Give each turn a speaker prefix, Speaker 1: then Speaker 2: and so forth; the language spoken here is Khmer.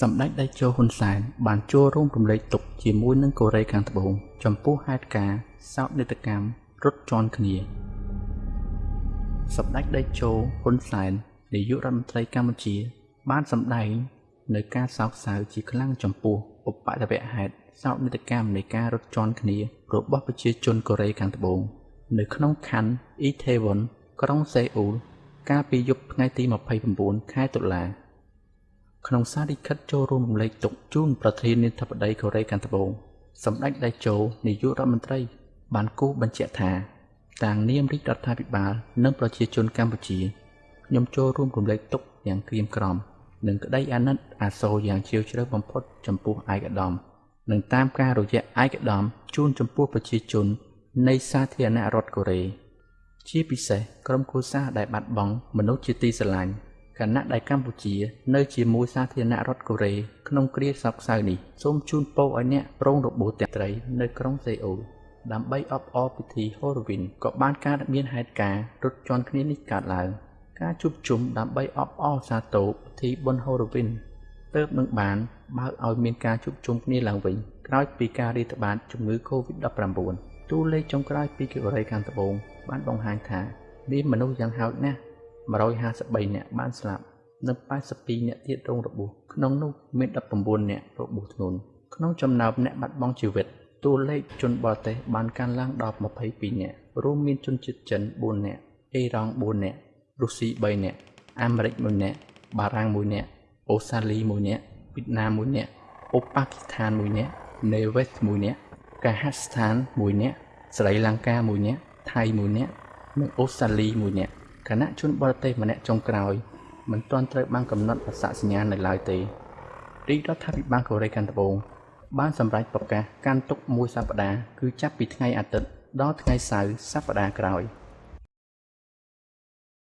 Speaker 1: សម្ដេចតេជោហ៊ុនសែនបានចូលរួមរំលែកទុក្ខជាមួយនឹងកូរ៉េខាងត្បូងចំពោះហេតុការណ៍សោកនាដកម្មរត់ជន់គ្នាសម្ដេចតេជោហ៊ុនសែននាយករដ្ឋមន្ត្រីកម្ពុជា បានសម្ដែងនៅការសោកសៅជាខ្លាំងចំពោះឧបទ្ទវហេតុសោកនាដកម្មនៃការរត់ជន់គ្នារបស់ប្រជាជនកូរ៉េខាងត្បូងនៅក្នុងខណ្ឌអ៊ីថេវុនក្រុងសេអ៊ូលកាលពីយប់ថ្ងៃទី29ខែតុលា ក្នុងសារលិខិតចូលរួមរំលែកទុកជូនប្រធានាធិបតីកូរ៉េខាងត្បូងសម្ដេចតេជោនាយករដ្ឋមន្ត្រី បានគូសបញ្ជាក់ថាតាំងនាមរាជរដ្ឋាភិបាល និងប្រជាជនកម្ពុជាខ្ញុំចូលរួមរំលែកទុកយ៉ាងក្រៀមក្រំនិងក្តីអាណិតអាសូរយ៉ាងជ្រាលជ្រៅបំផុតចំពោះឯកឧត្តមនិងតាមការរយៈឯកឧត្តមជូនចំពោះប្រជាជន នៃសាធារណរដ្ឋកូរ៉េជាពិសេសក្រុមគ្រួសារដែលបាត់បង់មនុស្សជាទីស្រឡាញ់ ខណៈដែលកម្ពុជា នៅជាមួយសាធារណរដ្ឋកូរ៉េក្នុងគ្រាសោកសៅនេះសូមជូនពរឲ្យអ្នកប្រងរបួសទាំងត្រីនៅក្រុងសេអ៊ូលដើម្បីអបអរពិធី Halloween ក៏បានកើតមានហេតុការណ៍រត់ជន់គ្នានេះកើតឡើង ការជួបជុំដើម្បីអបអរសាទរពិធីបុណ្យ Halloween ទើបនឹងបានបើកឲ្យមានការជួបជុំគ្នាឡើងវិញក្រោយពីការរាតត្បាតជំងឺ Covid-19 តួលេខចុងក្រោយពីកូរ៉េខាងត្បូងបានបង្ហាញថាមានមនុស្សយ៉ាងហោចណាស់ 153នាក់បានស្លាប់និង82នាក់ទៀតរងរបួសក្នុងនោះមាន19នាក់របួសធ្ងន់ក្នុងចំណោមអ្នកបាត់បង់ជីវិតតួលេខជនបរទេសបានកើនឡើងដល់22នាក់រួមមានជនជាតិចិន4នាក់អ៊ីរ៉ង់4នាក់រុស្ស៊ី3នាក់អាមេរិក1នាក់បារាំង1នាក់អូស្ត្រាលី1នាក់វៀតណាម1នាក់អូប៉ាគីស្ថាន1នាក់នេវេស1នាក់កាហាស្ថាន1នាក់ស្រីលង្កា1នាក់ថៃ1នាក់និងអូស្ត្រាលី1នាក់ គណៈជនបរទេសម្នាក់ចុងក្រោយមិនទាន់ត្រូវបានកំណត់អត្តសញ្ញាណនៅឡើយទេរាជរដ្ឋាភិបាលកូរ៉េខាងត្បូងបានសម្រេចប្រកាសកាន់ទុកមួយសប្តាហ៍គឺចាប់ពីថ្ងៃអាទិត្យដល់ថ្ងៃសៅរ៍សប្តាហ៍ក្រោយ។